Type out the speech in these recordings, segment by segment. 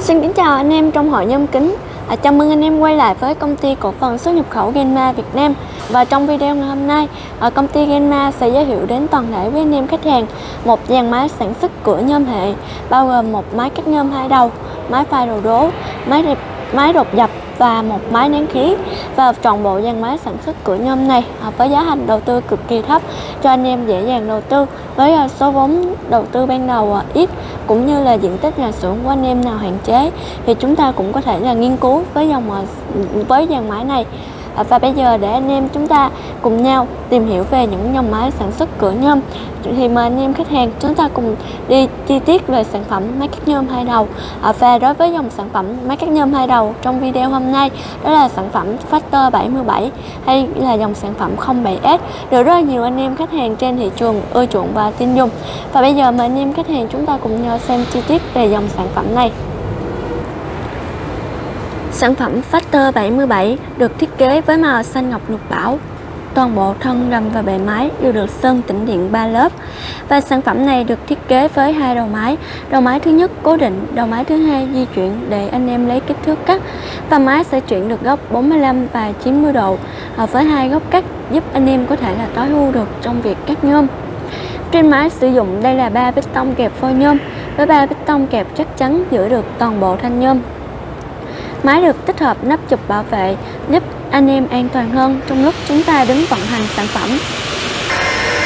Xin kính chào anh em trong hội nhôm kính. À, Chào mừng anh em quay lại với công ty cổ phần xuất nhập khẩu Genma Việt Nam. Và trong video ngày hôm nay à, công ty Genma sẽ giới thiệu đến toàn thể với anh em khách hàng một dàn máy sản xuất cửa nhôm hệ bao gồm một máy cắt nhôm hai đầu, máy pha đồ đố, máy đẹp, máy đột dập và một máy nén khí. Và toàn bộ dàn máy sản xuất cửa nhôm này à, với giá thành đầu tư cực kỳ thấp cho anh em dễ dàng đầu tư với à, số vốn đầu tư ban đầu à, ít cũng như là diện tích nhà xưởng của anh em nào hạn chế thì chúng ta cũng có thể là nghiên cứu với dòng, với dàn máy này. Ờ, và bây giờ để anh em chúng ta cùng nhau tìm hiểu về những dòng máy sản xuất cửa nhôm. Thì mời anh em khách hàng chúng ta cùng đi chi tiết về sản phẩm máy cắt nhôm hai đầu. Ờ, và đối với dòng sản phẩm máy cắt nhôm hai đầu trong video hôm nay, đó là sản phẩm Factor 77 hay là dòng sản phẩm 07S được rất nhiều anh em khách hàng trên thị trường ưa chuộng và tin dùng. Và bây giờ mời anh em khách hàng chúng ta cùng nhau xem chi tiết về dòng sản phẩm này. Sản phẩm Factor 77 được thiết kế với màu xanh ngọc lục bảo. Toàn bộ thân rầm và bề máy đều được sơn tĩnh điện 3 lớp. Và sản phẩm này được thiết kế với hai đầu máy. Đầu máy thứ nhất cố định, đầu máy thứ hai di chuyển để anh em lấy kích thước cắt. Và máy sẽ chuyển được góc 45 và 90 độ ờ, với hai góc cắt giúp anh em có thể là tối ưu được trong việc cắt nhôm. Trên máy sử dụng đây là ba bít tông kẹp phôi nhôm với ba bít tông kẹp chắc chắn giữ được toàn bộ thanh nhôm Máy được tích hợp nắp chụp bảo vệ giúp anh em an toàn hơn trong lúc chúng ta đứng vận hành sản phẩm.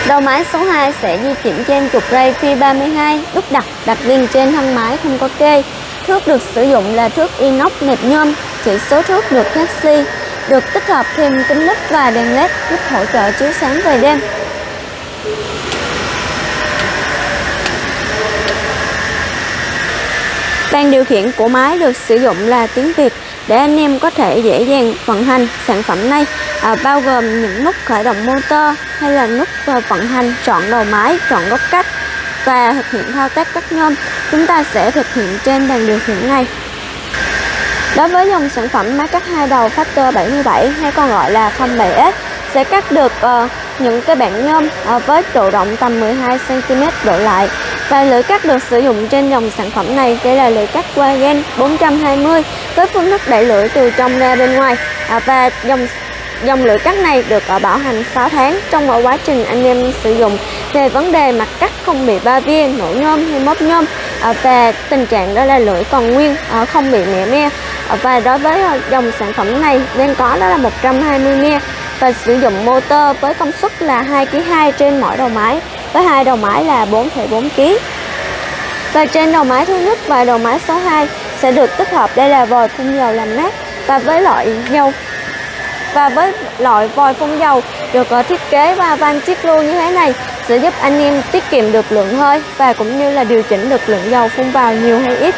Đầu máy số 2 sẽ di chuyển trên trục ray phi 32 đúc đặt đặt liền trên thân máy không có kê. Thước được sử dụng là thước inox nẹp nhôm, chỉ số thước được taxi, được tích hợp thêm kính lúp và đèn led giúp hỗ trợ chiếu sáng về đêm. Ban điều khiển của máy được sử dụng là tiếng Việt để anh em có thể dễ dàng vận hành sản phẩm này à, bao gồm những nút khởi động motor hay là nút à, vận hành chọn đầu máy, chọn góc cách và thực hiện thao tác cắt nhôm. Chúng ta sẽ thực hiện trên bàn điều khiển này. Đối với dòng sản phẩm máy cắt hai đầu Factor 77 hay còn gọi là 07S sẽ cắt được uh, những cái bản nhôm ờ, với độ rộng tầm 12cm độ lại. Và lưỡi cắt được sử dụng trên dòng sản phẩm này đây là lưỡi cắt Wagen 420 với phương thức đẩy lưỡi từ trong ra bên ngoài. À, và dòng dòng lưỡi cắt này được ở bảo hành 6 tháng trong mọi quá trình anh em sử dụng. Về vấn đề mặt cắt không bị ba viên nổ nhôm hay móc nhôm ờ, và tình trạng đó là lưỡi còn nguyên không bị mẻ me. Và đối với dòng sản phẩm này nên có đó là 120 me và sử dụng motor với công suất là 2 kg 2 trên mỗi đầu máy với hai đầu máy là 4,4 kg. Và trên đầu máy thứ nhất và đầu máy số 2 sẽ được tích hợp đây là vòi phun dầu làm mát và với loại dầu và với loại vòi phun dầu được ờ, thiết kế và van chiếc lưu như thế này sẽ giúp anh em tiết kiệm được lượng hơi và cũng như là điều chỉnh được lượng dầu phun vào nhiều hay ít.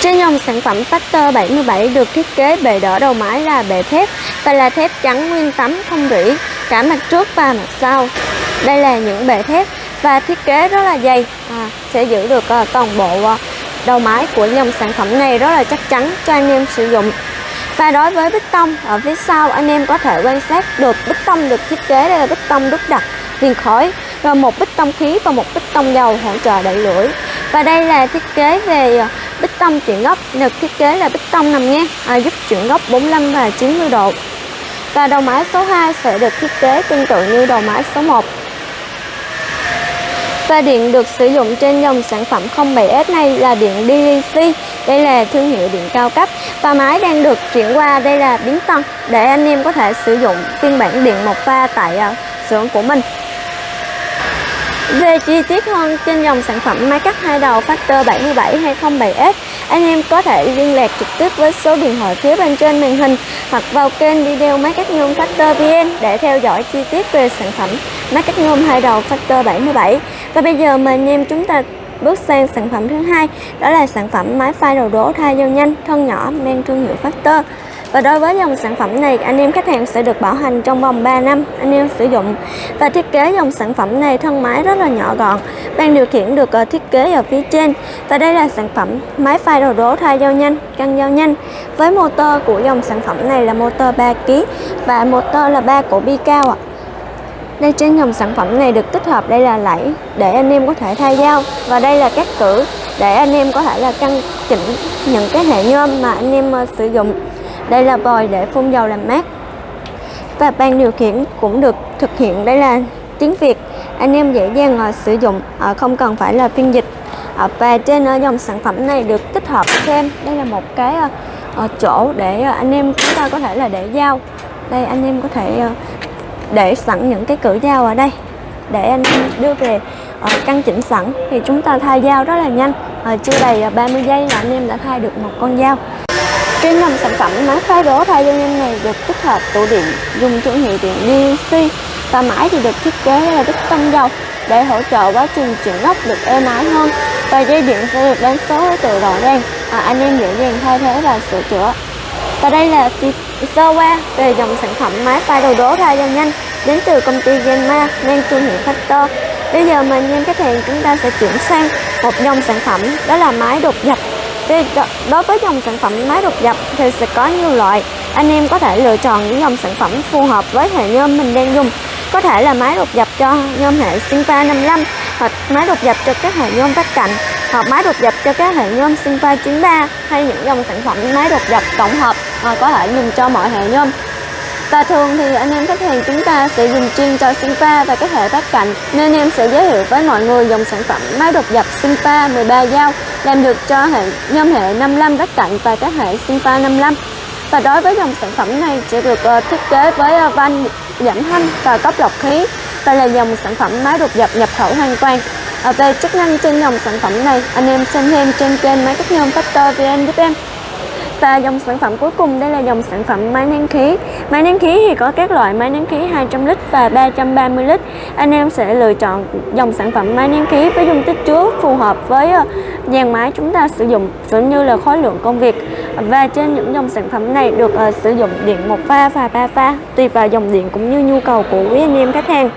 Trên dòng sản phẩm Factor 77 được thiết kế bề đỡ đầu máy là bề thép và là thép trắng nguyên tấm không rỉ cả mặt trước và mặt sau. Đây là những bề thép và thiết kế rất là dày à, sẽ giữ được uh, toàn bộ uh, đầu máy của dòng sản phẩm này rất là chắc chắn cho anh em sử dụng. Và đối với bích tông ở phía sau anh em có thể quan sát được bích tông được thiết kế đây là bích tông đúc đặt viền khói rồi một bích tông khí và một bích tông dầu hỗ trợ đẩy lưỡi và đây là thiết kế về à, bích tông chuyển góc. Được thiết kế là bích tông nằm ngang à, giúp chuyển góc 45 và 90 độ. Và đầu máy số 2 sẽ được thiết kế tương tự như đầu máy số 1 và điện được sử dụng trên dòng sản phẩm 07S này là điện DC đây là thương hiệu điện cao cấp và máy đang được chuyển qua. Đây là biến tân để anh em có thể sử dụng phiên bản điện một pha tại à, xưởng của mình về chi tiết hơn trên dòng sản phẩm máy cắt hai đầu Factor 77-207S, anh em có thể liên lạc trực tiếp với số điện thoại phía bên trên màn hình hoặc vào kênh video máy cắt nhôm Factor VN để theo dõi chi tiết về sản phẩm máy cắt nhôm hai đầu Factor 77. Và bây giờ mời anh em chúng ta bước sang sản phẩm thứ hai, đó là sản phẩm máy phai đầu đổ thay dao nhanh thân nhỏ mang thương hiệu Factor. Và đối với dòng sản phẩm này, anh em khách hàng sẽ được bảo hành trong vòng 3 năm anh em sử dụng. Và thiết kế dòng sản phẩm này thân máy rất là nhỏ gọn, ban điều khiển được ờ, thiết kế ở phía trên. Và đây là sản phẩm máy phai đầu đố thay dao nhanh, căng dao nhanh. Với motor của dòng sản phẩm này là motor 3 kg và motor là 3 cổ bi cao ạ. À. Đây trên dòng sản phẩm này được tích hợp đây là lẫy để anh em có thể thay dao và đây là các cử để anh em có thể là căn chỉnh những cái hệ nhôm mà anh em ờ, sử dụng đây là vòi để phun dầu làm mát. Và ban điều khiển cũng được thực hiện. Đây là tiếng Việt. Anh em dễ dàng uh, sử dụng uh, không cần phải là phiên dịch. Uh, và trên uh, dòng sản phẩm này được tích hợp thêm. Đây là một cái uh, uh, chỗ để uh, anh em chúng ta có thể là để dao. Đây anh em có thể uh, để sẵn những cái cử dao ở đây. Để anh em đưa về uh, căn chỉnh sẵn. Thì chúng ta thay dao rất là nhanh. Uh, chưa đầy uh, 30 giây là anh em đã thay được một con dao trên dòng sản phẩm máy phá đố thay cho nhanh này được tích hợp tủ điện dùng thương hiệu điện DC và máy thì được thiết kế là đích tăng dầu để hỗ trợ quá trình chuyển gốc được êm ái hơn. Và dây điện sẽ được đánh số từ rõ ràng à, anh em dễ dàng thay thế và sửa chữa. Và đây là sơ qua về dòng sản phẩm máy pha đồ đố thay dầu nhanh đến từ công ty Genma mang thương hiệu Factor. Bây giờ mình anh khách hàng chúng ta sẽ chuyển sang một dòng sản phẩm đó là máy đột dập đối với dòng sản phẩm máy đột dập thì sẽ có nhiều loại. Anh em có thể lựa chọn những dòng sản phẩm phù hợp với hệ nhôm mình đang dùng. Có thể là máy đột dập cho nhôm hệ Sinfa 55 hoặc máy đột dập cho các hệ nhôm vách cạnh, hoặc máy đột dập cho các hệ nhôm Sinfa 93 hay những dòng sản phẩm máy đột dập tổng hợp mà có thể dùng cho mọi hệ nhôm. Và thường thì anh em khách hàng chúng ta sẽ dùng chuyên cho Sinfa và các hệ vách cạnh, nên em sẽ giới thiệu với mọi người dòng sản phẩm máy đột dập Sinfa 13 dao làm được cho hệ nhôm hệ 55 vách cạnh và các hệ Sinfa 55 và đối với dòng sản phẩm này sẽ được uh, thiết kế với uh, van giảm thanh và cấp lọc khí. Và là dòng sản phẩm máy đột dập nhập khẩu hoàn toàn. À, về chức năng trên dòng sản phẩm này anh em xem thêm trên kênh máy cắt nhôm Factor VN giúp em. Và dòng sản phẩm cuối cùng đây là dòng sản phẩm máy nén khí. Máy nén khí thì có các loại máy nén khí 200 lít và 330 lít. Anh em sẽ lựa chọn dòng sản phẩm máy nén khí với dung tích chứa phù hợp với dàn máy chúng ta sử dụng cũng như là khối lượng công việc Và trên những dòng sản phẩm này được uh, sử dụng điện một pha và ba pha tùy vào dòng điện cũng như nhu cầu của quý anh em khách hàng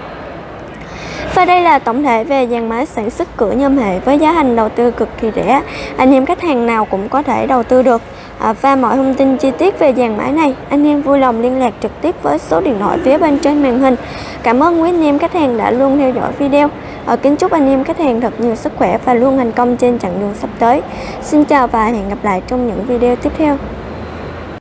và đây là tổng thể về dàn máy sản xuất cửa nhôm hệ với giá thành đầu tư cực kỳ rẻ. Anh em khách hàng nào cũng có thể đầu tư được. À, và mọi thông tin chi tiết về dàn máy này, anh em vui lòng liên lạc trực tiếp với số điện thoại phía bên trên màn hình. Cảm ơn quý anh em khách hàng đã luôn theo dõi video. À, kính chúc anh em khách hàng thật nhiều sức khỏe và luôn thành công trên chặng đường sắp tới. Xin chào và hẹn gặp lại trong những video tiếp theo.